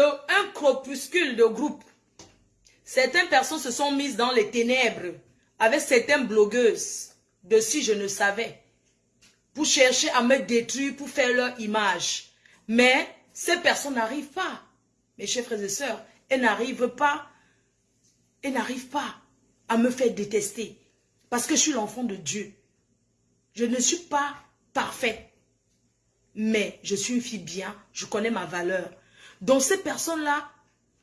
Un crépuscule de groupe. Certaines personnes se sont mises dans les ténèbres avec certaines blogueuses de si je ne savais pour chercher à me détruire, pour faire leur image. Mais ces personnes n'arrivent pas. Mes chers frères et sœurs, elles n'arrivent pas, elles n'arrivent pas à me faire détester. Parce que je suis l'enfant de Dieu. Je ne suis pas parfait. Mais je suis une fille bien, je connais ma valeur. Donc ces personnes-là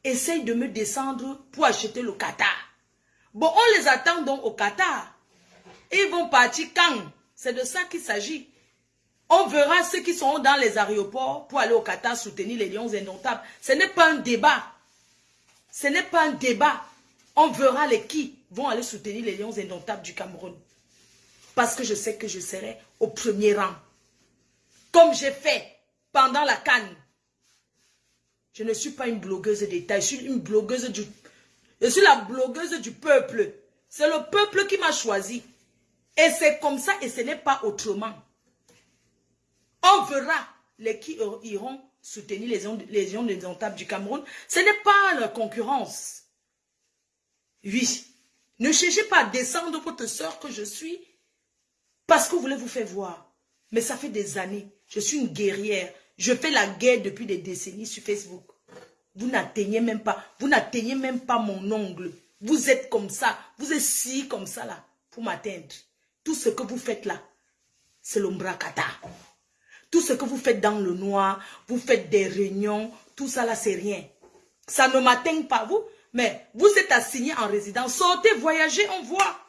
essayent de me descendre pour acheter le Qatar. Bon, on les attend donc au Qatar. ils vont partir quand? C'est de ça qu'il s'agit. On verra ceux qui sont dans les aéroports pour aller au Qatar soutenir les lions indomptables. Ce n'est pas un débat. Ce n'est pas un débat. On verra les qui vont aller soutenir les lions indomptables du Cameroun. Parce que je sais que je serai au premier rang. Comme j'ai fait pendant la canne. Je ne suis pas une blogueuse d'État, je suis une blogueuse du... Je suis la blogueuse du peuple. C'est le peuple qui m'a choisi. Et c'est comme ça et ce n'est pas autrement. On verra les qui iront soutenir les, les lions du Cameroun. Ce n'est pas la concurrence. Oui. Ne cherchez pas à descendre votre soeur que je suis parce que vous voulez vous faire voir. Mais ça fait des années. Je suis une guerrière. Je fais la guerre depuis des décennies sur Facebook. Vous n'atteignez même pas, vous n'atteignez même pas mon ongle. Vous êtes comme ça, vous êtes si comme ça là, pour m'atteindre. Tout ce que vous faites là, c'est l'ombracata. Tout ce que vous faites dans le noir, vous faites des réunions, tout ça là, c'est rien. Ça ne m'atteint pas, vous. Mais vous êtes assigné en résidence. Sortez, voyagez, on voit.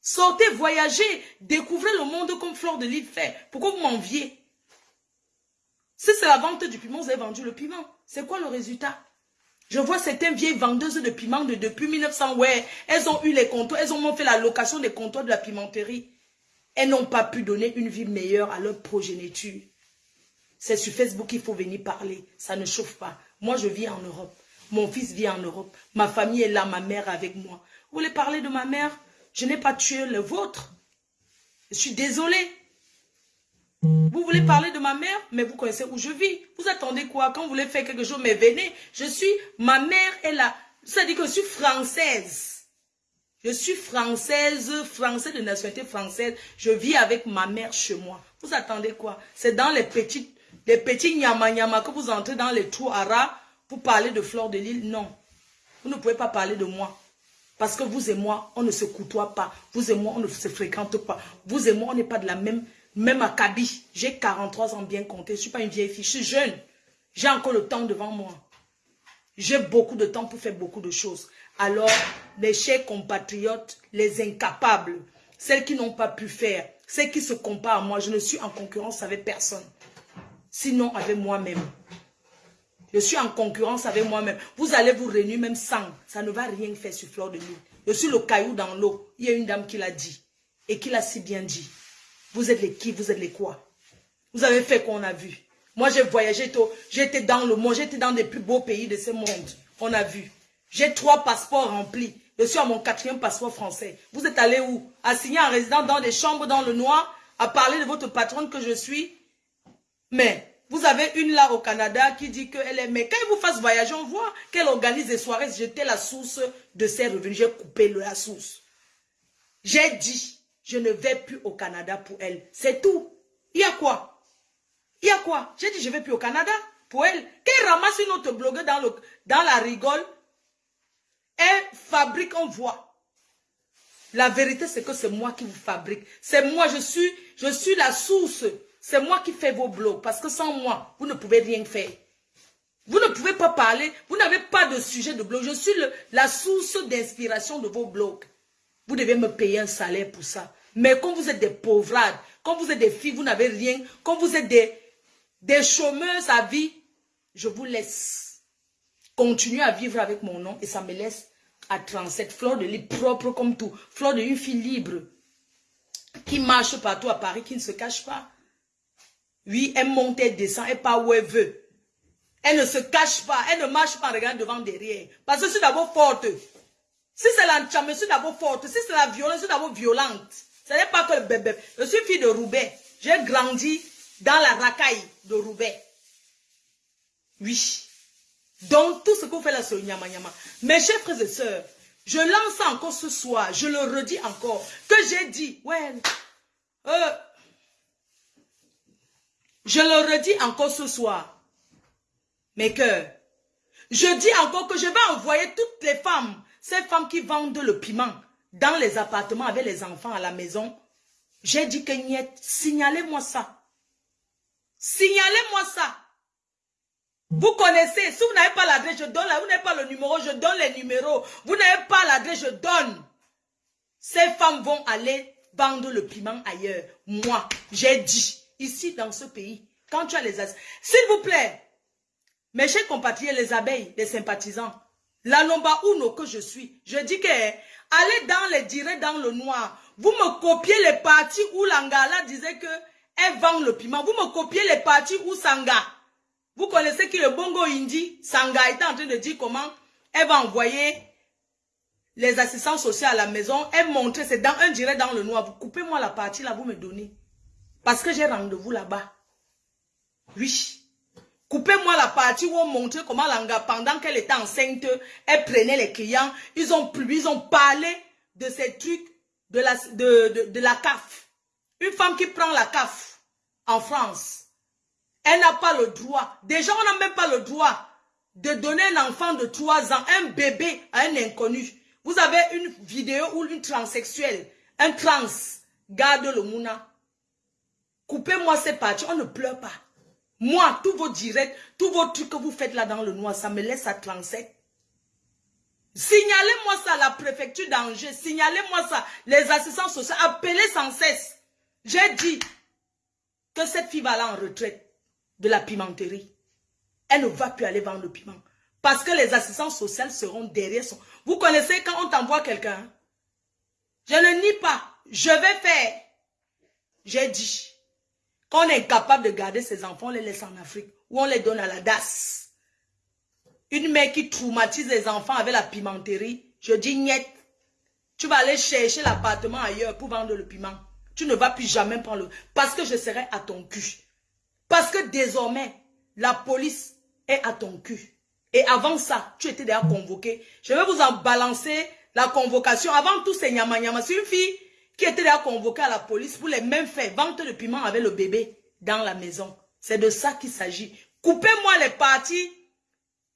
Sortez, voyagez, découvrez le monde comme Flore de Lille fait. Pourquoi vous m'enviez? Si c'est la vente du piment, vous avez vendu le piment. C'est quoi le résultat? Je vois certaines vieilles vendeuses de piment de depuis 1900. Ouais, elles ont eu les comptoirs, elles ont fait la location des comptoirs de la pimenterie. Elles n'ont pas pu donner une vie meilleure à leur progéniture. C'est sur Facebook qu'il faut venir parler. Ça ne chauffe pas. Moi, je vis en Europe. Mon fils vit en Europe. Ma famille est là, ma mère avec moi. Vous voulez parler de ma mère? Je n'ai pas tué le vôtre. Je suis désolée. Vous voulez parler de ma mère, mais vous connaissez où je vis. Vous attendez quoi Quand vous voulez faire quelque chose, mais venez. Je suis, ma mère est là. Ça dit que je suis française. Je suis française, française de nationalité française. Je vis avec ma mère chez moi. Vous attendez quoi? C'est dans les petites, les petits nyama que vous entrez dans les trous arabes pour parler de Flore de Lille? Non. Vous ne pouvez pas parler de moi. Parce que vous et moi, on ne se côtoie pas. Vous et moi, on ne se fréquente pas. Vous et moi, on n'est pas de la même, même acabit. J'ai 43 ans bien compté. Je ne suis pas une vieille fille. Je suis jeune. J'ai encore le temps devant moi. J'ai beaucoup de temps pour faire beaucoup de choses. Alors, les chers compatriotes, les incapables, celles qui n'ont pas pu faire, celles qui se comparent à moi, je ne suis en concurrence avec personne. Sinon, avec moi-même. Je suis en concurrence avec moi-même. Vous allez vous réunir même sans. Ça ne va rien faire sur fleur de l'île. Je suis le caillou dans l'eau. Il y a une dame qui l'a dit. Et qui l'a si bien dit. Vous êtes les qui? Vous êtes les quoi? Vous avez fait qu'on a vu. Moi, j'ai voyagé. J'étais dans le monde. J'étais dans les plus beaux pays de ce monde. On a vu. J'ai trois passeports remplis. Je suis à mon quatrième passeport français. Vous êtes allé où? Assigné en résidence dans des chambres dans le noir, à parler de votre patronne que je suis. Mais vous avez une là au Canada qui dit qu'elle est... Mais quand elle vous fasse voyager, on voit qu'elle organise des soirées. J'étais la source de ses revenus. J'ai coupé la source. J'ai dit, je ne vais plus au Canada pour elle. C'est tout. Il y a quoi? Il y a quoi? J'ai dit, je ne vais plus au Canada pour elle. Qu'elle ramasse une autre blogueur dans, la rigole, elle fabrique, on voit. La vérité, c'est que c'est moi qui vous fabrique. C'est moi, je suis la source c'est moi qui fais vos blogs. Parce que sans moi, vous ne pouvez rien faire. Vous ne pouvez pas parler. Vous n'avez pas de sujet de blog. Je suis la source d'inspiration de vos blogs. Vous devez me payer un salaire pour ça. Mais quand vous êtes des pauvrades, quand vous êtes des filles, vous n'avez rien. Quand vous êtes des, des chômeuses à vie, je vous laisse continuer à vivre avec mon nom et ça me laisse à 37. Fleur de lit propre comme tout. Fleur de une fille libre qui marche partout à Paris, qui ne se cache pas. Oui, elle monte, elle descend, elle part où elle veut. Elle ne se cache pas, elle ne marche pas en devant, derrière. Parce que suis d'abord forte. Si c'est l'enchant, je suis d'abord forte. Si c'est la violence, je suis d'abord violente. Ce n'est pas que le bébé. Je suis fille de Roubaix. J'ai grandi dans la racaille de Roubaix. Oui. Donc, tout ce qu'on fait là, c'est nyama nyama. Mes chers frères et sœurs, je lance encore ce soir, je le redis encore, que j'ai dit, ouais, euh, je le redis encore ce soir, mes cœurs. Je dis encore que je vais envoyer toutes les femmes, ces femmes qui vendent le piment dans les appartements avec les enfants à la maison. J'ai dit que signalez-moi ça. Signalez-moi ça. Vous connaissez, si vous n'avez pas l'adresse, je donne, vous n'avez pas le numéro, je donne les numéros. Vous n'avez pas l'adresse, je donne. Ces femmes vont aller vendre le piment ailleurs. Moi, j'ai dit, ici dans ce pays, quand tu as les... S'il vous plaît, mes chers compatriotes, les abeilles, les sympathisants, la Lomba Uno que je suis, je dis que allez dans les directs dans le noir. Vous me copiez les parties où Langala disait que elle vend le piment. Vous me copiez les parties où Sanga vous connaissez qui le Bongo Indi Sanga était en train de dire comment elle va envoyer les assistants sociaux à la maison. Elle montrait, c'est dans un direct dans le noir. Vous coupez-moi la partie là, vous me donnez. Parce que j'ai rendez-vous là-bas. Oui. Coupez-moi la partie où on montrait comment Langa, pendant qu'elle était enceinte, elle prenait les clients. Ils ont, ils ont parlé de ces trucs de la, de, de, de la CAF. Une femme qui prend la CAF en France elle n'a pas le droit. Déjà, on n'a même pas le droit de donner un enfant de 3 ans, un bébé à un inconnu. Vous avez une vidéo où une transsexuelle, un trans, garde le mouna. Coupez-moi ces parties, on ne pleure pas. Moi, tous vos directs, tous vos trucs que vous faites là dans le noir, ça me laisse à 37. Signalez-moi ça à la préfecture d'Angers, signalez-moi ça, les assistants sociaux, appelez sans cesse. J'ai dit que cette fille va aller en retraite de la pimenterie. Elle ne va plus aller vendre le piment. Parce que les assistants sociaux seront derrière son... Vous connaissez quand on t'envoie quelqu'un Je ne nie pas. Je vais faire. J'ai dit. Quand on est incapable de garder ses enfants, on les laisse en Afrique. Ou on les donne à la DAS. Une mère qui traumatise les enfants avec la pimenterie. Je dis niet. Tu vas aller chercher l'appartement ailleurs pour vendre le piment. Tu ne vas plus jamais prendre le... Parce que je serai à ton cul. Parce que désormais, la police est à ton cul. Et avant ça, tu étais déjà convoqué. Je vais vous en balancer la convocation. Avant tout, c'est Nyama Nyama. C'est une fille qui était déjà convoquée à la police pour les mêmes faits. Vente de piment avec le bébé dans la maison. C'est de ça qu'il s'agit. Coupez-moi les parties.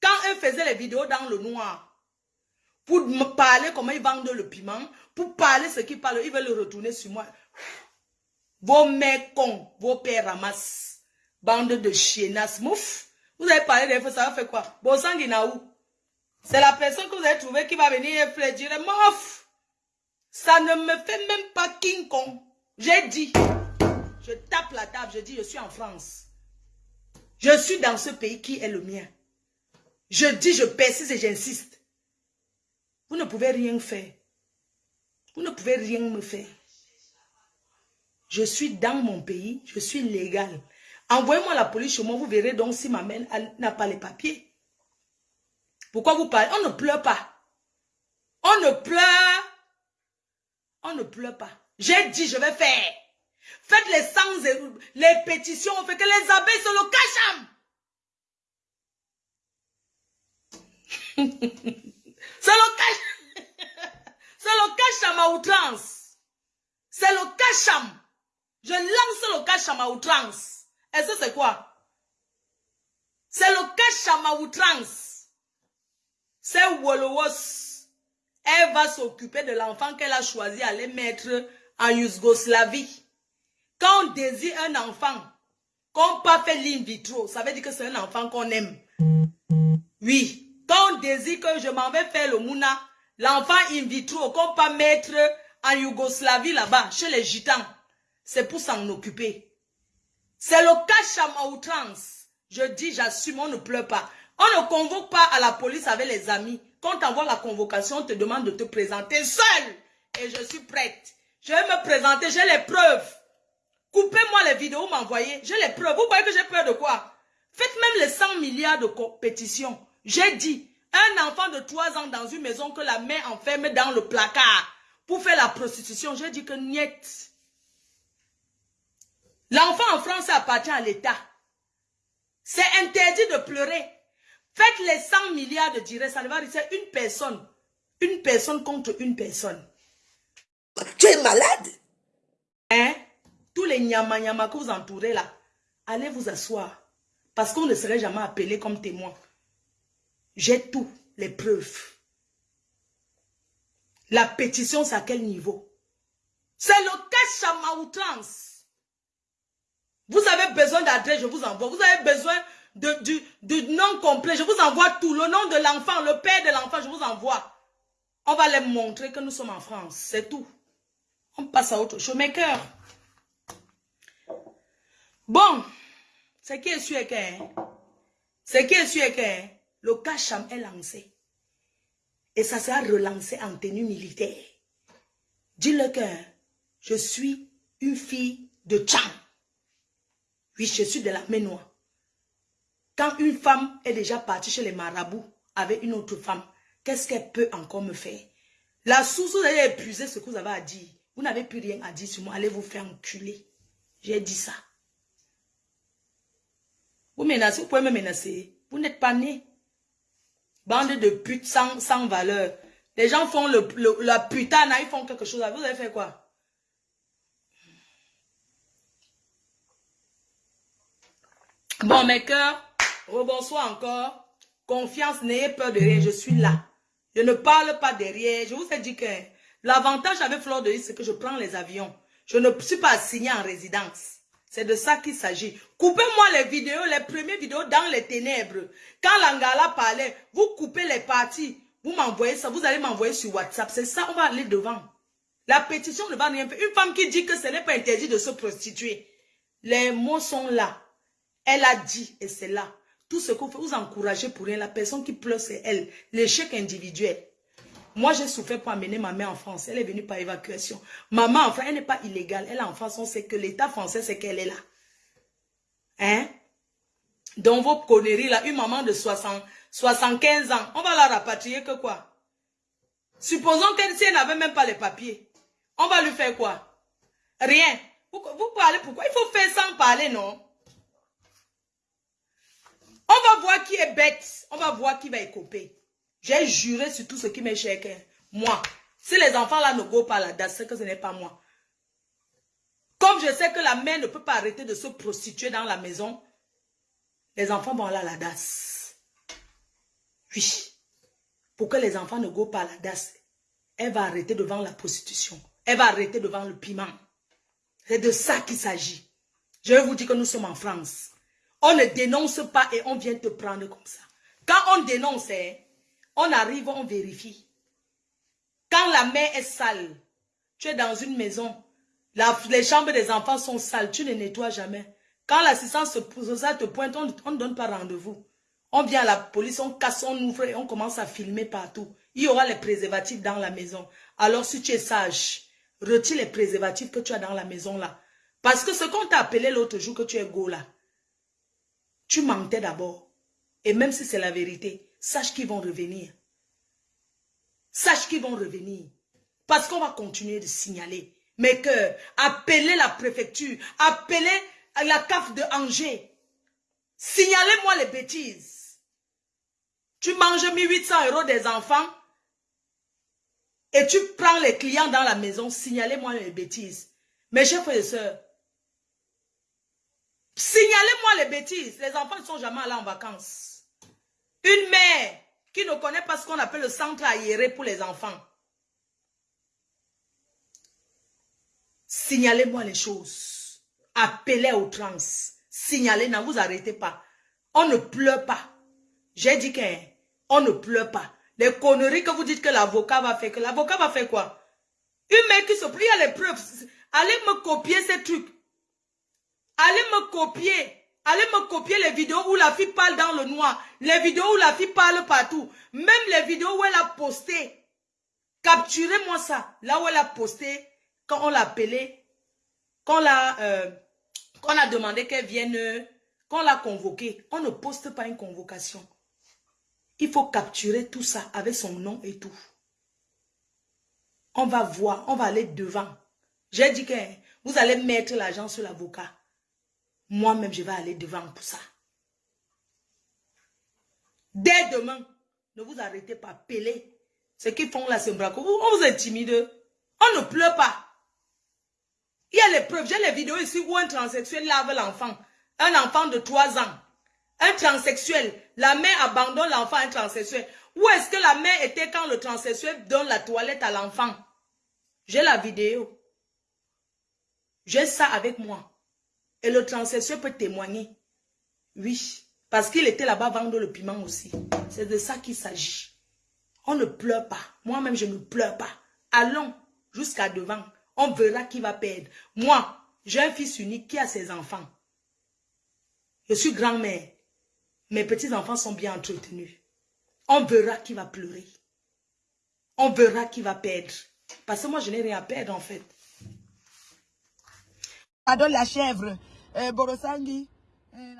Quand elle faisait les vidéos dans le noir, pour me parler comment ils vendent le piment, pour parler ce qu'ils parlent, ils veulent le retourner sur moi. Vos mères cons, vos pères ramassent. Bande de chienasses, mouf. Vous avez parlé des fois, ça va faire quoi? Où C'est la personne que vous avez trouvée qui va venir et dire, mouf. Ça ne me fait même pas King Kong. J'ai dit. Je tape la table, je dis, je suis en France. Je suis dans ce pays qui est le mien. Je dis, je persiste et j'insiste. Vous ne pouvez rien faire. Vous ne pouvez rien me faire. Je suis dans mon pays, je suis légal. Envoyez-moi la police chez moi, vous verrez donc si ma mère n'a pas les papiers. Pourquoi vous parlez? On ne pleure pas. On ne pleure. On ne pleure pas. J'ai dit, je vais faire. Faites les sangs, les pétitions, on fait que les abeilles se le cachent. C'est le cache. C'est le cacham à outrance. C'est le cacham. Je lance le cacham à outrance. Et ça, c'est quoi? C'est le Kachama outrance. C'est Wolowos. Elle va s'occuper de l'enfant qu'elle a choisi à les mettre en Yougoslavie. Quand on désire un enfant, qu'on pas fait l'in vitro, ça veut dire que c'est un enfant qu'on aime. Oui. Quand on désire que je m'en vais faire le mouna, l'enfant in vitro, qu'on pas mettre en Yougoslavie là-bas, chez les gitans, c'est pour s'en occuper. C'est le cas à outrance. Je dis, j'assume, on ne pleure pas. On ne convoque pas à la police avec les amis. Quand la convocation, on te demande de te présenter seul. Et je suis prête. Je vais me présenter, j'ai les preuves. Coupez-moi les vidéos, m'envoyez. J'ai les preuves. Vous croyez que j'ai peur de quoi? Faites même les 100 milliards de compétition. J'ai dit, un enfant de 3 ans dans une maison que la mère enferme dans le placard pour faire la prostitution. J'ai dit que niet. L'enfant en France appartient à l'État. C'est interdit de pleurer. Faites les 100 milliards de directs, ça ne va rester une personne. Une personne contre une personne. Tu es malade? Hein? Tous les nyama nyama que vous entourez là, allez vous asseoir. Parce qu'on ne serait jamais appelé comme témoin. J'ai tout, les preuves. La pétition, c'est à quel niveau? C'est le cash à outrance. Vous avez besoin d'adresse, je vous envoie. Vous avez besoin du, nom complet, je vous envoie tout. Le nom de l'enfant, le père de l'enfant, je vous envoie. On va les montrer que nous sommes en France. C'est tout. On passe à autre chose. Mes. Bon. Ce qui est sûr est que, ce qui est sûr est le Kacham est lancé. Et ça sera relancé en tenue militaire. Dis-le que je suis une fille de Tcham. Oui, je suis de la Ménois. Quand une femme est déjà partie chez les marabouts avec une autre femme, qu'est-ce qu'elle peut encore me faire? La source, vous avez épuisé ce que vous avez à dire. Vous n'avez plus rien à dire sur moi. Allez vous faire enculer. J'ai dit ça. Vous menacez, vous pouvez me menacer. Vous n'êtes pas né. Bande de putes sans, valeur. Les gens font la putain, ils font quelque chose. Vous avez fait quoi? Bon, mes cœurs, rebonsoir encore. Confiance, n'ayez peur de rien. Je suis là. Je ne parle pas derrière. Je vous ai dit que l'avantage avec Fleur de c'est que je prends les avions. Je ne suis pas assigné en résidence. C'est de ça qu'il s'agit. Coupez-moi les vidéos, les premières vidéos dans les ténèbres. Quand l'Angala parlait, vous coupez les parties. Vous m'envoyez ça, vous allez m'envoyer sur WhatsApp. C'est ça, on va aller devant. La pétition ne va rien faire. Une femme qui dit que ce n'est pas interdit de se prostituer. Les mots sont là. Elle a dit, et c'est là. Tout ce que vous, vous encouragez pour rien. La personne qui pleure, c'est elle. L'échec individuel. Moi, j'ai souffert pour amener ma mère en France. Elle est venue par évacuation. Maman, enfin, elle n'est pas illégale. Elle est en France. On sait que l'État français, c'est qu'elle est là. Hein? Dans vos conneries, là, une maman de 60, 75 ans, on va la rapatrier que quoi? Supposons qu'elle, si n'avait même pas les papiers, on va lui faire quoi? Rien. Vous, vous parlez pourquoi? Il faut faire sans parler, non? On va voir qui est bête. On va voir qui va écoper. J'ai juré sur tout ce qui m'est cher. Moi, si les enfants là ne go pas la DAS, c'est que ce n'est pas moi. Comme je sais que la mère ne peut pas arrêter de se prostituer dans la maison, les enfants vont aller à la DAS. Oui. Pour que les enfants ne go pas à la DAS, elle va arrêter devant la prostitution. Elle va arrêter devant le piment. C'est de ça qu'il s'agit. Je vais vous dire que nous sommes en France. On ne dénonce pas et on vient te prendre comme ça. Quand on dénonce, hein, on arrive, on vérifie. Quand la main est sale, tu es dans une maison, les chambres des enfants sont sales, tu ne nettoies jamais. Quand l'assistance sociale te pointe, on ne donne pas rendez-vous. On vient à la police, on casse, on ouvre et on commence à filmer partout. Il y aura les préservatifs dans la maison. Alors si tu es sage, retire les préservatifs que tu as dans la maison là. Parce que ce qu'on t'a appelé l'autre jour que tu es go là, tu mentais d'abord. Et même si c'est la vérité, sache qu'ils vont revenir. Sache qu'ils vont revenir. Parce qu'on va continuer de signaler. Mes cœurs, appelez la préfecture, appelez la CAF de Angers. Signalez-moi les bêtises. Tu manges 1800 euros des enfants et tu prends les clients dans la maison. Signalez-moi les bêtises. Mes chers frères et sœurs, signalez-moi les bêtises. Les enfants ne sont jamais allés en vacances. Une mère qui ne connaît pas ce qu'on appelle le centre aéré pour les enfants. Signalez-moi les choses. Appelez aux trans. Signalez, ne vous arrêtez pas. On ne pleure pas. J'ai dit qu'on ne pleure pas. Les conneries que vous dites que l'avocat va faire, que l'avocat va faire quoi? Une mère qui se plie à les preuves. Allez me copier ces trucs. Allez me copier. Allez me copier les vidéos où la fille parle dans le noir. Les vidéos où la fille parle partout. Même les vidéos où elle a posté. Capturez-moi ça. Là où elle a posté, quand on l'a appelé, quand, l'a, euh, on a demandé qu'elle vienne, quand on l'a convoquée. On ne poste pas une convocation. Il faut capturer tout ça avec son nom et tout. On va voir, on va aller devant. J'ai dit que vous allez mettre l'argent sur l'avocat. Moi-même, je vais aller devant pour ça. Dès demain, ne vous arrêtez pas, pélez. Ce qu'ils font là, c'est braco. On vous intimide. On ne pleure pas. Il y a les preuves. J'ai les vidéos ici où un transsexuel lave l'enfant. Un enfant de 3 ans. Un transsexuel. La mère abandonne l'enfant un transsexuel. Où est-ce que la mère était quand le transsexuel donne la toilette à l'enfant? J'ai la vidéo. J'ai ça avec moi. Et le transsexuel peut témoigner. Oui. Parce qu'il était là-bas vendre le piment aussi. C'est de ça qu'il s'agit. On ne pleure pas. Moi-même, je ne pleure pas. Allons jusqu'à devant. On verra qui va perdre. Moi, j'ai un fils unique qui a ses enfants. Je suis grand-mère. Mes petits-enfants sont bien entretenus. On verra qui va pleurer. On verra qui va perdre. Parce que moi, je n'ai rien à perdre, en fait. Adore la chèvre. eh, Borosangi. Eh,